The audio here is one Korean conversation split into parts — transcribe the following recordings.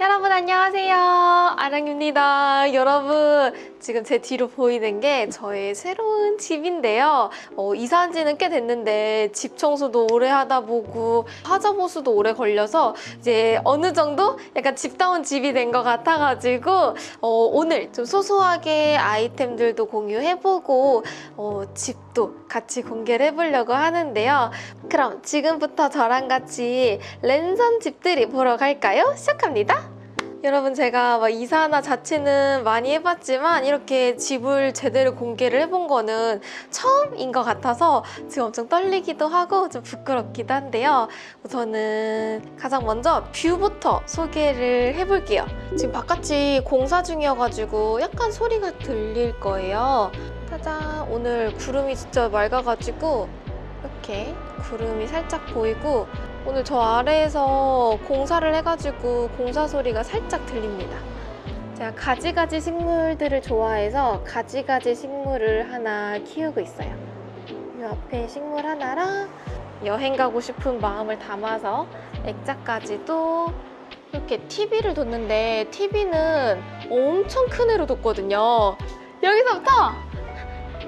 여러분 안녕하세요. 아랑입니다. 여러분 지금 제 뒤로 보이는 게 저의 새로운 집인데요. 어, 이사한 지는 꽤 됐는데 집 청소도 오래 하다 보고 화자 보수도 오래 걸려서 이제 어느 정도 약간 집다운 집이 된 것 같아가지고 어, 오늘 좀 소소하게 아이템들도 공유해보고 어, 집 도 같이 공개를 해보려고 하는데요 그럼 지금부터 저랑 같이 랜선 집들이 보러 갈까요? 시작합니다 여러분 제가 막 이사나 자취는 많이 해봤지만 이렇게 집을 제대로 공개를 해본 거는 처음인 것 같아서 지금 엄청 떨리기도 하고 좀 부끄럽기도 한데요. 우선은 가장 먼저 뷰부터 소개를 해볼게요. 지금 바깥이 공사 중이어가지고 약간 소리가 들릴 거예요. 짜잔 오늘 구름이 진짜 맑아가지고 이렇게 구름이 살짝 보이고 오늘 저 아래에서 공사를 해가지고 공사 소리가 살짝 들립니다. 제가 가지가지 식물들을 좋아해서 가지가지 식물을 하나 키우고 있어요. 이 앞에 식물 하나랑 여행 가고 싶은 마음을 담아서 액자까지도 이렇게 TV를 뒀는데 TV는 엄청 큰 애로 뒀거든요. 여기서부터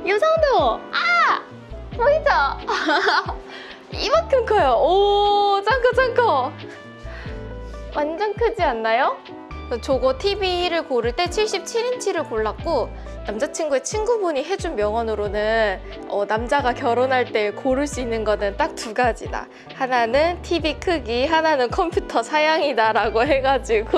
이 정도! 아! 보이죠? 이만큼 커요. 오, 짱커 짱커. 완전 크지 않나요? 저거 TV를 고를 때 77인치를 골랐고 남자친구의 친구분이 해준 명언으로는 어, 남자가 결혼할 때 고를 수 있는 거는 딱 두 가지다. 하나는 TV 크기, 하나는 컴퓨터 사양이다 라고 해가지고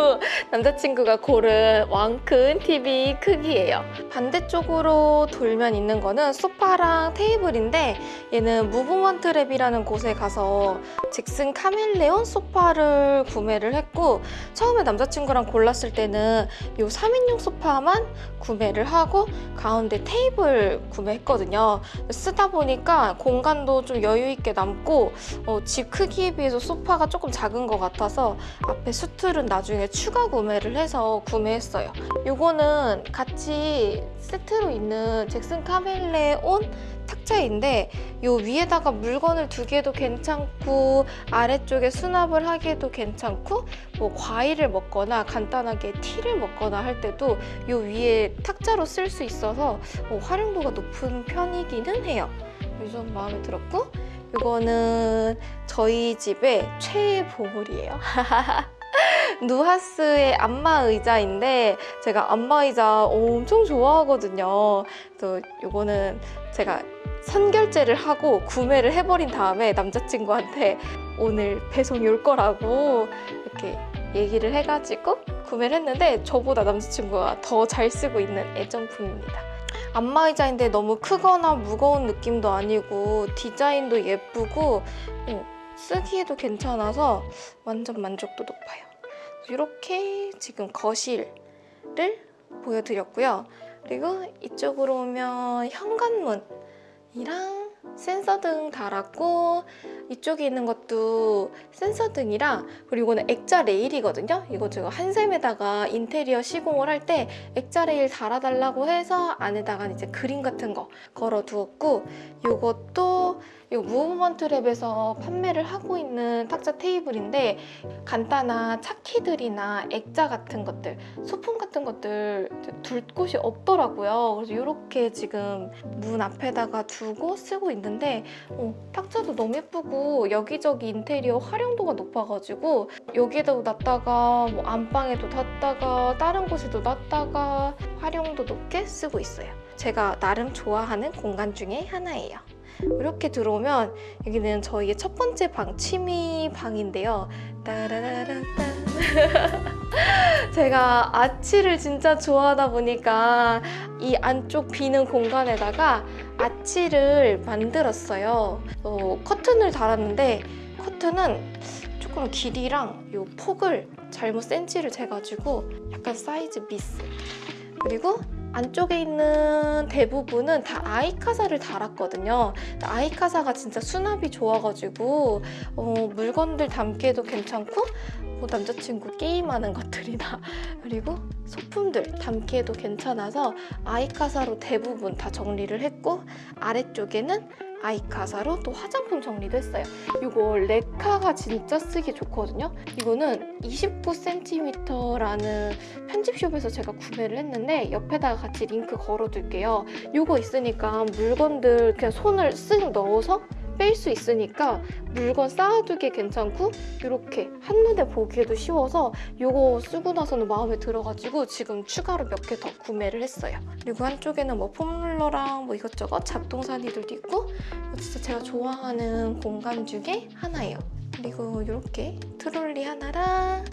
남자친구가 고른 왕큰 TV 크기예요. 반대쪽으로 돌면 있는 거는 소파랑 테이블인데 얘는 무브먼트 랩이라는 곳에 가서 잭슨 카멜레온 소파를 구매를 했고 처음에 남자친구랑 골랐을 때는 이 3인용 소파만 구매를 하고 가운데 테이블 구매했거든요. 쓰다 보니까 공간도 좀 여유 있게 남고 어, 집 크기에 비해서 소파가 조금 작은 것 같아서 앞에 스툴은 나중에 추가 구매를 해서 구매했어요. 이거는 같이 세트로 있는 잭슨 카멜레온 탁자인데 요 위에다가 물건을 두개도 괜찮고 아래쪽에 수납을 하기에도 괜찮고 뭐 과일을 먹거나 간단하게 티를 먹거나 할 때도 요 위에 탁자로 쓸 수 있어서 뭐 활용도가 높은 편이기는 해요. 요즘 마음에 들었고 이거는 저희 집의 최애 보물이에요. 누하스의 안마 의자인데 제가 안마 의자 엄청 좋아하거든요. 또 이거는 제가 선결제를 하고 구매를 해버린 다음에 남자친구한테 오늘 배송이 올 거라고 이렇게 얘기를 해가지고 구매를 했는데 저보다 남자친구가 더 잘 쓰고 있는 애정품입니다. 안마의자인데 너무 크거나 무거운 느낌도 아니고 디자인도 예쁘고 어, 쓰기에도 괜찮아서 완전 만족도 높아요. 이렇게 지금 거실을 보여드렸고요. 그리고 이쪽으로 오면 현관문 이랑 센서등 달았고 이쪽에 있는 것도 센서등이랑 그리고 이거는 액자 레일이거든요. 이거 제가 한샘에다가 인테리어 시공을 할 때 액자 레일 달아달라고 해서 안에다가 이제 그림 같은 거 걸어 두었고 이것도 이거 무브먼트 랩에서 판매를 하고 있는 탁자 테이블인데 간단한 차키들이나 액자 같은 것들, 소품 같은 것들 둘 곳이 없더라고요. 그래서 이렇게 지금 문 앞에다가 두고 쓰고 있는데 어, 탁자도 너무 예쁘고 여기저기 인테리어 활용도가 높아가지고 여기에도 놨다가 뭐 안방에도 놨다가 다른 곳에도 놨다가 활용도 높게 쓰고 있어요. 제가 나름 좋아하는 공간 중에 하나예요. 이렇게 들어오면 여기는 저희의 첫 번째 방, 취미 방인데요. 제가 아치를 진짜 좋아하다 보니까 이 안쪽 비는 공간에다가 아치를 만들었어요. 어, 커튼을 달았는데 커튼은 조금 길이랑 이 폭을 잘못 센치를 재가지고 약간 사이즈 미스. 그리고 안쪽에 있는 대부분은 다 아이카사를 달았거든요. 아이카사가 진짜 수납이 좋아가지고 어, 물건들 담기에도 괜찮고 뭐 남자친구 게임하는 것들이나 그리고 소품들 담기에도 괜찮아서 아이카사로 대부분 다 정리를 했고 아래쪽에는 아이카사로 또 화장품 정리도 했어요. 이거 레카가 진짜 쓰기 좋거든요. 이거는 29cm라는 편집숍에서 제가 구매를 했는데 옆에다가 같이 링크 걸어둘게요. 이거 있으니까 물건들 그냥 손을 쓱 넣어서 뺄 수 있으니까 물건 쌓아두기 괜찮고 이렇게 한눈에 보기에도 쉬워서 이거 쓰고 나서는 마음에 들어가지고 지금 추가로 몇 개 더 구매를 했어요. 그리고 한쪽에는 뭐 폼롤러랑 뭐 이것저것 잡동사니들도 있고 이거 진짜 제가 좋아하는 공간 중에 하나예요. 그리고 이렇게 트롤리 하나랑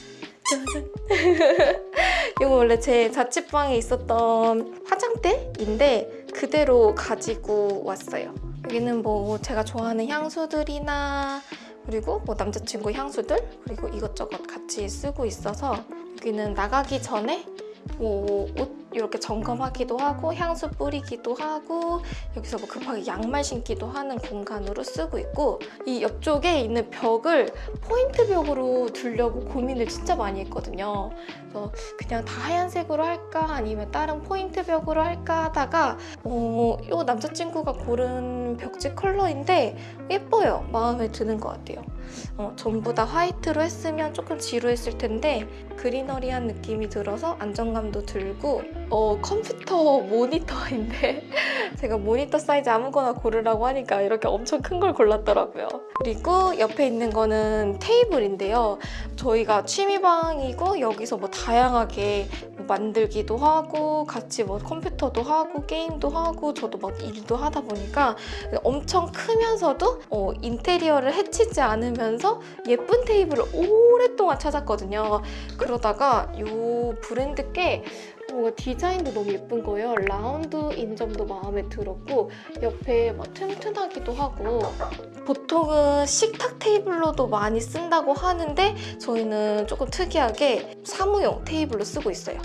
짜잔 이거 원래 제 자취방에 있었던 화장대인데 그대로 가지고 왔어요. 여기는 뭐 제가 좋아하는 향수들이나 그리고 뭐 남자친구 향수들 그리고 이것저것 같이 쓰고 있어서 여기는 나가기 전에 뭐 옷 이렇게 점검하기도 하고 향수 뿌리기도 하고 여기서 뭐 급하게 양말 신기도 하는 공간으로 쓰고 있고 이 옆쪽에 있는 벽을 포인트 벽으로 두려고 고민을 진짜 많이 했거든요. 그래서 그냥 다 하얀색으로 할까 아니면 다른 포인트 벽으로 할까 하다가 어, 이 남자친구가 고른 벽지 컬러인데 예뻐요. 마음에 드는 것 같아요. 어, 전부 다 화이트로 했으면 조금 지루했을 텐데 greenery한 느낌이 들어서 안정감도 들고 어, 컴퓨터 모니터인데 제가 모니터 사이즈 아무거나 고르라고 하니까 이렇게 엄청 큰 걸 골랐더라고요. 그리고 옆에 있는 거는 테이블인데요. 저희가 취미방이고 여기서 뭐 다양하게 뭐 만들기도 하고 같이 뭐 컴퓨터도 하고 게임도 하고 저도 막 일도 하다 보니까 엄청 크면서도 어, 인테리어를 해치지 않으면서 예쁜 테이블을 오랫동안 찾았거든요. 그러다가 이 브랜드 꽤 뭔가 디자인도 너무 예쁜 거예요. 라운드인 점도 마음에 들었고 옆에 막 튼튼하기도 하고 보통은 식탁 테이블로도 많이 쓴다고 하는데 저희는 조금 특이하게 사무용 테이블로 쓰고 있어요.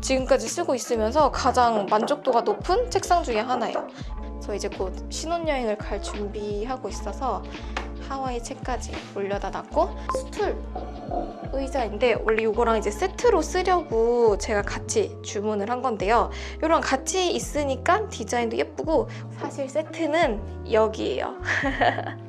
지금까지 쓰고 있으면서 가장 만족도가 높은 책상 중에 하나예요. 저 이제 곧 신혼여행을 갈 준비하고 있어서 하와이 책까지 올려다 놨고 스툴 의자인데 원래 이거랑 이제 세트로 쓰려고 제가 같이 주문을 한 건데요. 이랑 같이 있으니까 디자인도 예쁘고 사실 세트는 여기예요.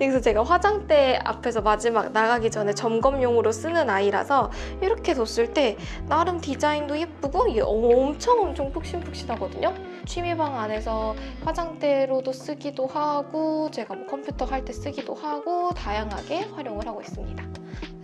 여기서 제가 화장대 앞에서 마지막 나가기 전에 점검용으로 쓰는 아이라서 이렇게 뒀을 때 나름 디자인도 예쁘고 이게 엄청 엄청 푹신푹신하거든요. 취미방 안에서 화장대로도 쓰기도 하고 제가 뭐 컴퓨터 할 때 쓰기도 하고 다양하게 활용을 하고 있습니다.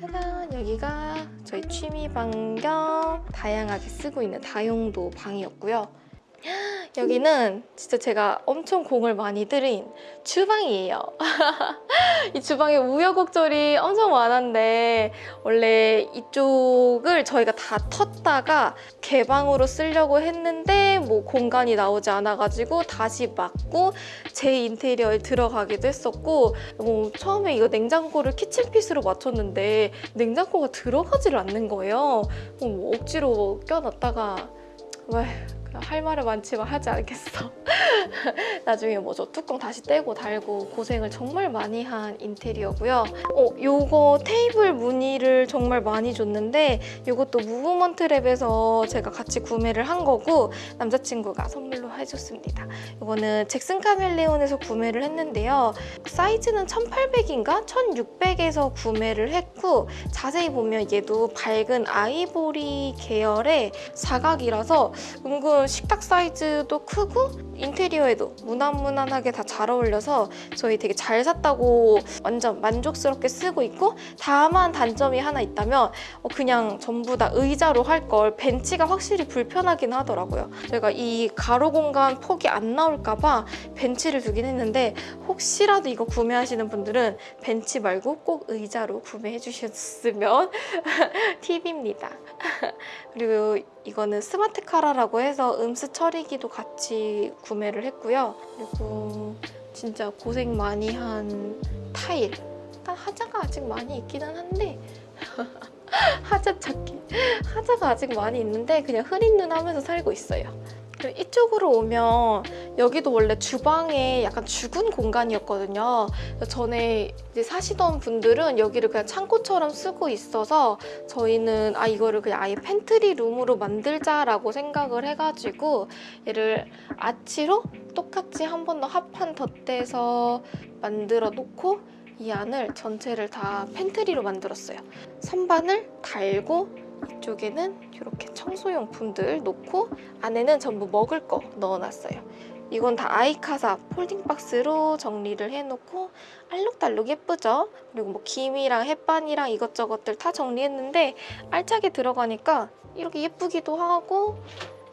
짜잔 여기가 저희 취미방 겸 다양하게 쓰고 있는 다용도 방이었고요. 여기는 진짜 제가 엄청 공을 많이 들인 주방이에요. 이 주방에 우여곡절이 엄청 많았는데 원래 이쪽을 저희가 다 텄다가 개방으로 쓰려고 했는데 뭐 공간이 나오지 않아가지고 다시 막고 제 인테리어에 들어가기도 했었고 뭐 처음에 이거 냉장고를 키친핏으로 맞췄는데 냉장고가 들어가지를 않는 거예요. 뭐 억지로 껴놨다가 왜 할 말은 많지만 하지 않겠어. 나중에 뭐 저 뚜껑 다시 떼고 달고 고생을 정말 많이 한 인테리어고요. 어, 요거 테이블 무늬를 정말 많이 줬는데 이것도 무브먼트 랩에서 제가 같이 구매를 한 거고 남자친구가 선물로 해줬습니다. 이거는 잭슨 카멜레온에서 구매를 했는데요. 사이즈는 1800인가 1600에서 구매를 했고 자세히 보면 얘도 밝은 아이보리 계열의 사각이라서 은근 식탁 사이즈도 크고 인테리어에도 무난무난하게 다 잘 어울려서 저희 되게 잘 샀다고 완전 만족스럽게 쓰고 있고 다만 단점이 하나 있다면 어, 그냥 전부 다 의자로 할 걸 벤치가 확실히 불편하긴 하더라고요. 저희가 이 가로 공간 폭이 안 나올까 봐 벤치를 두긴 했는데 혹시라도 이거 구매하시는 분들은 벤치 말고 꼭 의자로 구매해 주셨으면 팁입니다. 그리고 이거는 스마트 카라라고 해서 음수 처리기도 같이 구매를 했고요. 그리고 진짜 고생 많이 한 타일. 일단 하자가 아직 많이 있기는 한데 하자 찾기. 하자가 아직 많이 있는데 그냥 흐린 눈 하면서 살고 있어요. 이쪽으로 오면 여기도 원래 주방에 약간 죽은 공간이었거든요. 전에 사시던 분들은 여기를 그냥 창고처럼 쓰고 있어서 저희는 아 이거를 그냥 아예 pantry room으로 만들자라고 생각을 해가지고 얘를 아치로 똑같이 한 번 더 합판 덧대서 만들어 놓고 이 안을 전체를 다 pantry로 만들었어요. 선반을 달고 이쪽에는 이렇게 청소용품들 놓고 안에는 전부 먹을 거 넣어놨어요. 이건 다 아이카사 폴딩 박스로 정리를 해놓고 알록달록 예쁘죠? 그리고 뭐 김이랑 햇반이랑 이것저것들 다 정리했는데 알차게 들어가니까 이렇게 예쁘기도 하고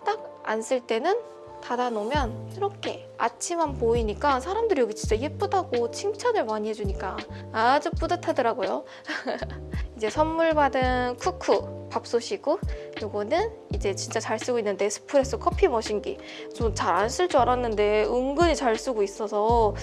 딱 안 쓸 때는 닫아놓으면 이렇게 아침만 보이니까 사람들이 여기 진짜 예쁘다고 칭찬을 많이 해주니까 아주 뿌듯하더라고요. 이제 선물 받은 쿠쿠 밥솥이고 요거는 이제 진짜 잘 쓰고 있는 네스프레소 커피 머신기 좀 잘 안 쓸 줄 알았는데 은근히 잘 쓰고 있어서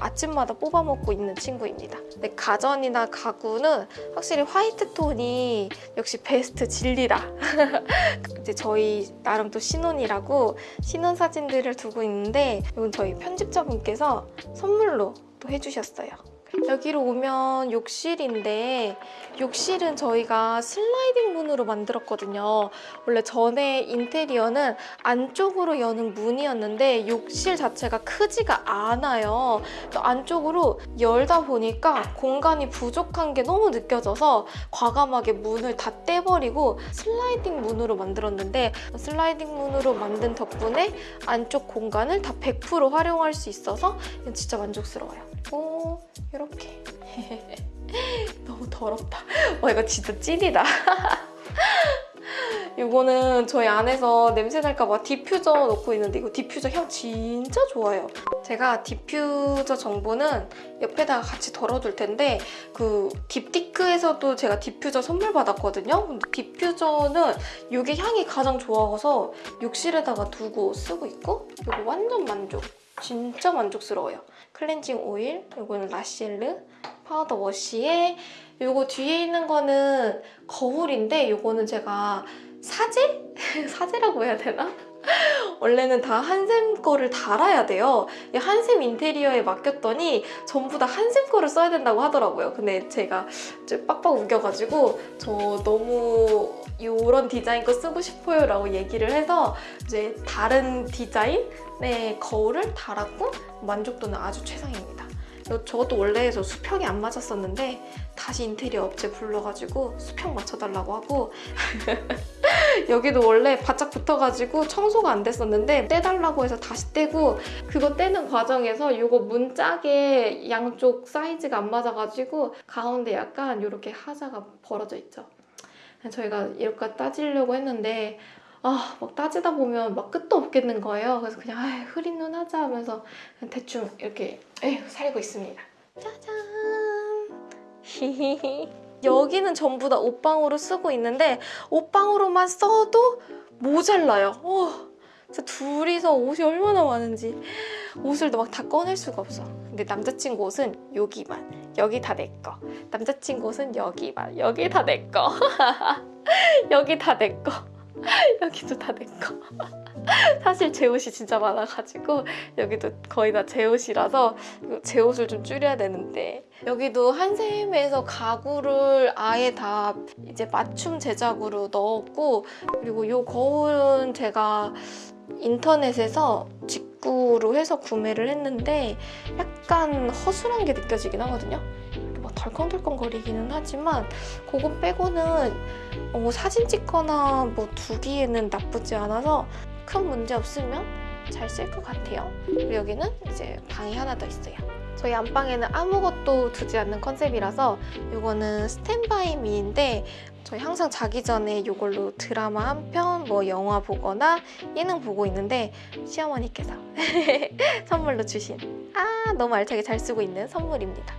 아침마다 뽑아 먹고 있는 친구입니다. 근데 가전이나 가구는 확실히 화이트 톤이 역시 베스트 진리다. 이제 저희 나름 또 신혼이라고 신혼 사진들을 두고 있는데 이건 저희 편집자분께서 선물로 또 해주셨어요. 여기로 오면 욕실인데 욕실은 저희가 슬라이딩 문으로 만들었거든요. 원래 전에 인테리어는 안쪽으로 여는 문이었는데 욕실 자체가 크지가 않아요. 또 안쪽으로 열다 보니까 공간이 부족한 게 너무 느껴져서 과감하게 문을 다 떼버리고 슬라이딩 문으로 만들었는데 슬라이딩 문으로 만든 덕분에 안쪽 공간을 다 100% 활용할 수 있어서 진짜 만족스러워요. 오, 이렇게. 너무 더럽다. 와, 이거 진짜 찐이다. 이거는 저희 안에서 냄새 날까봐 디퓨저 넣고 있는데 이거 디퓨저 향 진짜 좋아요. 제가 디퓨저 정보는 옆에다가 같이 적어둘 텐데 그 딥티크에서도 제가 디퓨저 선물 받았거든요. 근데 디퓨저는 이게 향이 가장 좋아서 욕실에다가 두고 쓰고 있고 이거 완전 만족. 진짜 만족스러워요. 클렌징 오일, 이거는 라시엘르 powder wash예 이거 뒤에 있는 거는 거울인데 이거는 제가 사제? 사제라고 해야 되나? 원래는 다 한샘 거를 달아야 돼요. 이 한샘 인테리어에 맡겼더니 전부 다 한샘 거를 써야 된다고 하더라고요. 근데 제가 좀 빡빡 우겨가지고 저 너무 이런 디자인 거 쓰고 싶어요 라고 얘기를 해서 이제 다른 디자인의 거울을 달았고 만족도는 아주 최상입니다. 저것도 원래 저 수평이 안 맞았었는데 다시 인테리어 업체 불러가지고 수평 맞춰달라고 하고 여기도 원래 바짝 붙어가지고 청소가 안 됐었는데 떼달라고 해서 다시 떼고 그거 떼는 과정에서 이거 문짝에 양쪽 사이즈가 안 맞아가지고 가운데 약간 이렇게 하자가 벌어져 있죠. 저희가 이렇게 따지려고 했는데 아, 막 따지다 보면 막 끝도 없겠는 거예요. 그래서 그냥 아, 흐린 눈 하자 하면서 대충 이렇게 에휴, 살고 있습니다. 짜잔! 히히히. 여기는 전부 다 옷방으로 쓰고 있는데 옷방으로만 써도 모자라요. 어, 진짜 둘이서 옷이 얼마나 많은지 옷을 막 다 꺼낼 수가 없어. 근데 남자친구 옷은 여기만 여기 다 내 거. 남자친구 옷은 여기만 여기 다 내 거. 여기 다 내 거. 여기도 다 내 거. 사실 제 옷이 진짜 많아가지고 여기도 거의 다 제 옷이라서 제 옷을 좀 줄여야 되는데 여기도 한샘에서 가구를 아예 다 이제 맞춤 제작으로 넣었고 그리고 이 거울은 제가 인터넷에서 직구로 해서 구매를 했는데 약간 허술한 게 느껴지긴 하거든요. 막 덜컹덜컹 거리기는 하지만 그거 빼고는 어, 사진 찍거나 뭐 두기에는 나쁘지 않아서 큰 문제 없으면 잘 쓸 것 같아요. 그리고 여기는 이제 방이 하나 더 있어요. 저희 안방에는 아무것도 두지 않는 컨셉이라서 이거는 스탠바이 미인데 저희 항상 자기 전에 이걸로 드라마 한 편, 뭐 영화 보거나 예능 보고 있는데 시어머니께서 선물로 주신 아 너무 알차게 잘 쓰고 있는 선물입니다.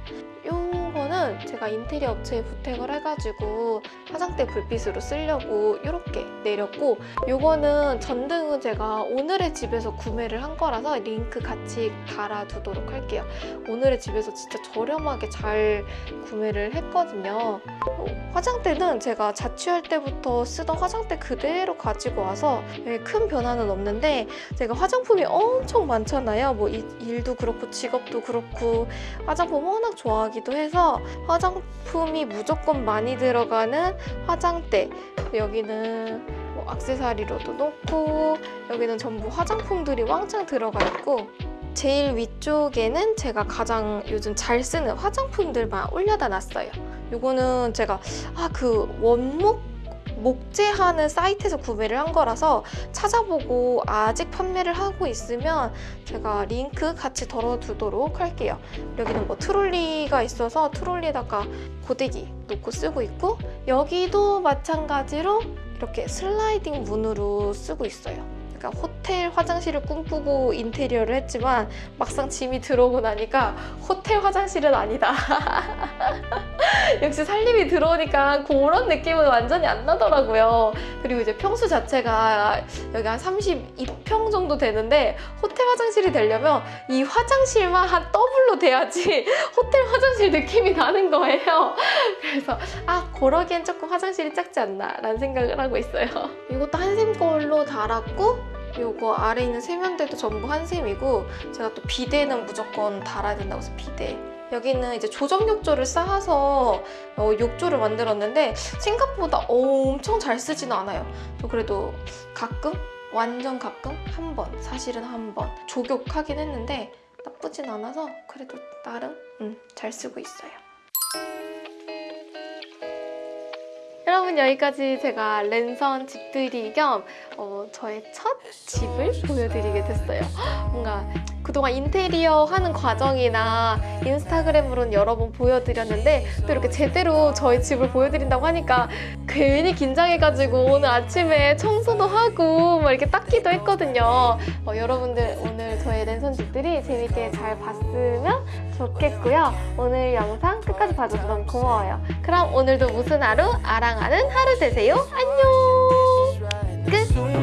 요거는 제가 인테리어 업체에 부탁을 해가지고 화장대 불빛으로 쓰려고 이렇게 내렸고 요거는 전등은 제가 오늘의 집에서 구매를 한 거라서 링크 같이 달아두도록 할게요. 오늘의 집에서 진짜 저렴하게 잘 구매를 했거든요. 어, 화장대는 제가 자취할 때부터 쓰던 화장대 그대로 가지고 와서 네, 큰 변화는 없는데 제가 화장품이 엄청 많잖아요. 뭐 이- 일도 그렇고 직업도 그렇고 화장품 워낙 좋아하기도 해서 화장품이 무조건 많이 들어가는 화장대 여기는 뭐 액세서리로도 놓고 여기는 전부 화장품들이 왕창 들어가 있고 제일 위쪽에는 제가 가장 요즘 잘 쓰는 화장품들만 올려다 놨어요. 요거는 제가 아 그 원목 목재하는 사이트에서 구매를 한 거라서 찾아보고 아직 판매를 하고 있으면 제가 링크 같이 덜어두도록 할게요. 여기는 뭐 트롤리가 있어서 트롤리에다가 고데기 놓고 쓰고 있고 여기도 마찬가지로 이렇게 슬라이딩 문으로 쓰고 있어요. 그러니까 호텔 화장실을 꿈꾸고 인테리어를 했지만 막상 짐이 들어오고 나니까 호텔 화장실은 아니다. 역시 살림이 들어오니까 그런 느낌은 완전히 안 나더라고요. 그리고 이제 평수 자체가 여기 한 32평 정도 되는데 호텔 화장실이 되려면 이 화장실만 한 더블로 돼야지 호텔 화장실 느낌이 나는 거예요. 그래서 아 그러기엔 조금 화장실이 작지 않나 라는 생각을 하고 있어요. 이것도 한샘 걸로 달았고 요거 아래 있는 세면대도 전부 한샘이고 제가 또 비데는 무조건 달아야 된다고 해서 비데 여기는 이제 조적 욕조를 쌓아서 어, 욕조를 만들었는데 생각보다 엄청 잘 쓰지는 않아요. 저 그래도 가끔 완전 가끔 한 번 사실은 한 번 조격하긴 했는데 나쁘진 않아서 그래도 나름 음, 잘 쓰고 있어요. 여러분 여기까지 제가 랜선 집들이 겸 어, 저의 첫 집을 보여드리게 됐어요. 뭔가 그동안 인테리어 하는 과정이나 인스타그램으로는 여러 번 보여드렸는데 또 이렇게 제대로 저희 집을 보여드린다고 하니까 괜히 긴장해가지고 오늘 아침에 청소도 하고 막 이렇게 닦기도 했거든요. 어, 여러분들 오늘 저의 랜선 집들이 재밌게 잘 봤으면 좋겠고요. 오늘 영상 끝까지 봐줘서 너무 고마워요. 그럼 오늘도 무슨 하루? 아랑 행복하는 하루 되세요. 안녕. 끝.